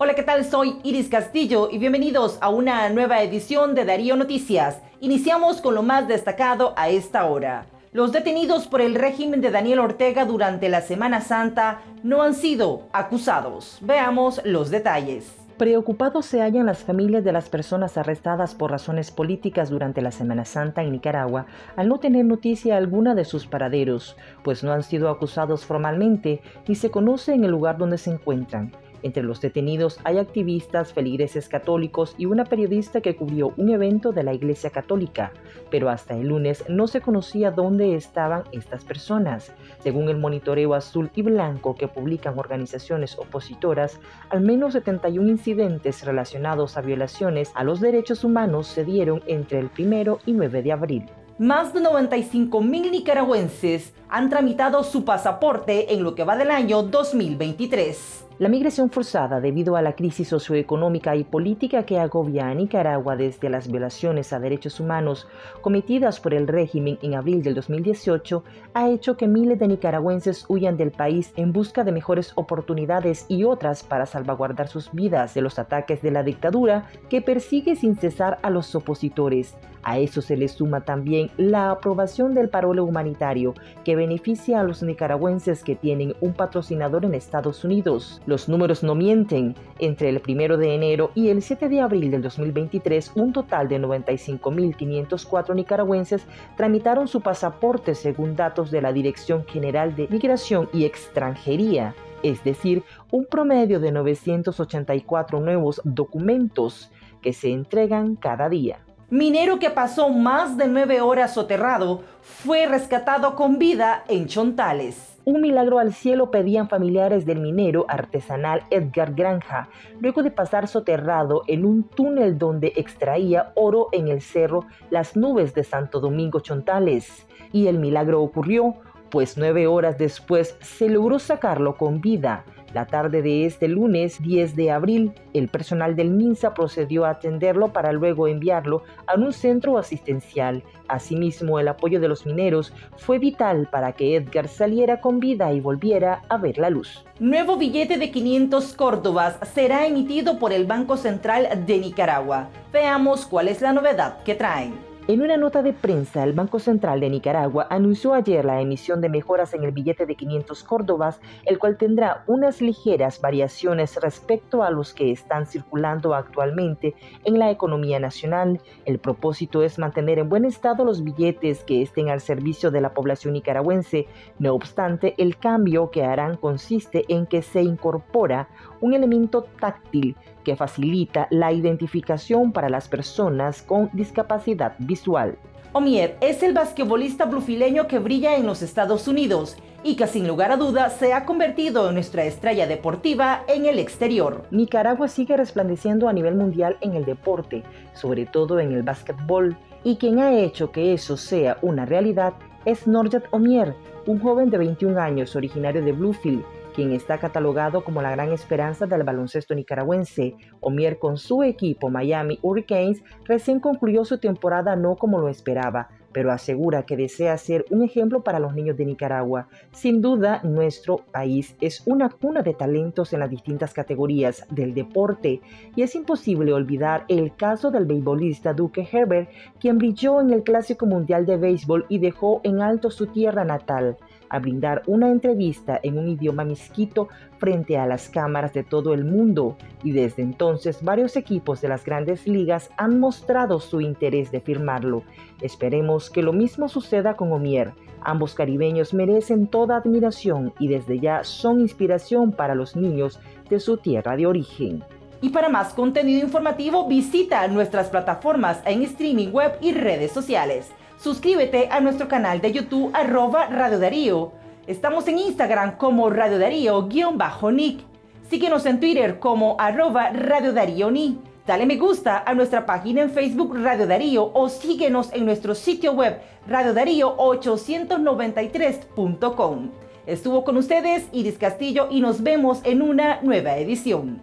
Hola, ¿qué tal? Soy Iris Castillo y bienvenidos a una nueva edición de Darío Noticias. Iniciamos con lo más destacado a esta hora. Los detenidos por el régimen de Daniel Ortega durante la Semana Santa no han sido acusados. Veamos los detalles. Preocupados se hallan las familias de las personas arrestadas por razones políticas durante la Semana Santa en Nicaragua al no tener noticia alguna de sus paraderos, pues no han sido acusados formalmente ni se conoce en el lugar donde se encuentran. Entre los detenidos hay activistas, feligreses católicos y una periodista que cubrió un evento de la Iglesia Católica, pero hasta el lunes no se conocía dónde estaban estas personas. Según el monitoreo azul y blanco que publican organizaciones opositoras, al menos 71 incidentes relacionados a violaciones a los derechos humanos se dieron entre el 1 y 9 de abril. Más de 95 mil nicaragüenses han tramitado su pasaporte en lo que va del año 2023. La migración forzada debido a la crisis socioeconómica y política que agobia a Nicaragua desde las violaciones a derechos humanos cometidas por el régimen en abril del 2018 ha hecho que miles de nicaragüenses huyan del país en busca de mejores oportunidades y otras para salvaguardar sus vidas de los ataques de la dictadura que persigue sin cesar a los opositores. A eso se le suma también la aprobación del parole humanitario que beneficia a los nicaragüenses que tienen un patrocinador en Estados Unidos. Los números no mienten. Entre el 1 de enero y el 7 de abril del 2023, un total de 95.504 nicaragüenses tramitaron su pasaporte según datos de la Dirección General de Migración y Extranjería es decir, un promedio de 984 nuevos documentos que se entregan cada día. Minero que pasó más de nueve horas soterrado fue rescatado con vida en Chontales. Un milagro al cielo pedían familiares del minero artesanal Edgar Granja, luego de pasar soterrado en un túnel donde extraía oro en el cerro Las Nubes de Santo Domingo Chontales. Y el milagro ocurrió, pues nueve horas después se logró sacarlo con vida. La tarde de este lunes 10 de abril, el personal del MINSA procedió a atenderlo para luego enviarlo a un centro asistencial. Asimismo, el apoyo de los mineros fue vital para que Edgar saliera con vida y volviera a ver la luz. Nuevo billete de 500 córdobas será emitido por el Banco Central de Nicaragua. Veamos cuál es la novedad que traen. En una nota de prensa, el Banco Central de Nicaragua anunció ayer la emisión de mejoras en el billete de 500 córdobas, el cual tendrá unas ligeras variaciones respecto a los que están circulando actualmente en la economía nacional. El propósito es mantener en buen estado los billetes que estén al servicio de la población nicaragüense. No obstante, el cambio que harán consiste en que se incorpora un elemento táctil que facilita la identificación para las personas con discapacidad visual. Omier es el basquetbolista blufileño que brilla en los Estados Unidos y que sin lugar a duda se ha convertido en nuestra estrella deportiva en el exterior. Nicaragua sigue resplandeciendo a nivel mundial en el deporte, sobre todo en el básquetbol, y quien ha hecho que eso sea una realidad es Norjat Omier, un joven de 21 años originario de Bluefield, quien está catalogado como la gran esperanza del baloncesto nicaragüense. Omier con su equipo Miami Hurricanes recién concluyó su temporada no como lo esperaba, pero asegura que desea ser un ejemplo para los niños de Nicaragua. Sin duda, nuestro país es una cuna de talentos en las distintas categorías del deporte y es imposible olvidar el caso del beisbolista Duque Herbert, quien brilló en el Clásico Mundial de Béisbol y dejó en alto su tierra natal a brindar una entrevista en un idioma misquito frente a las cámaras de todo el mundo y desde entonces varios equipos de las grandes ligas han mostrado su interés de firmarlo. Esperemos que lo mismo suceda con Omier. Ambos caribeños merecen toda admiración y desde ya son inspiración para los niños de su tierra de origen. Y para más contenido informativo visita nuestras plataformas en streaming web y redes sociales. Suscríbete a nuestro canal de YouTube arroba Radio Darío. Estamos en Instagram como Radio Darío-Nick. Síguenos en Twitter como arroba Radio Darío Ni. Dale me gusta a nuestra página en Facebook Radio Darío o síguenos en nuestro sitio web radiodarío893.com. Estuvo con ustedes Iris Castillo y nos vemos en una nueva edición.